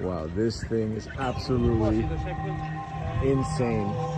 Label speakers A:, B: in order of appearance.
A: Wow, this thing is absolutely insane.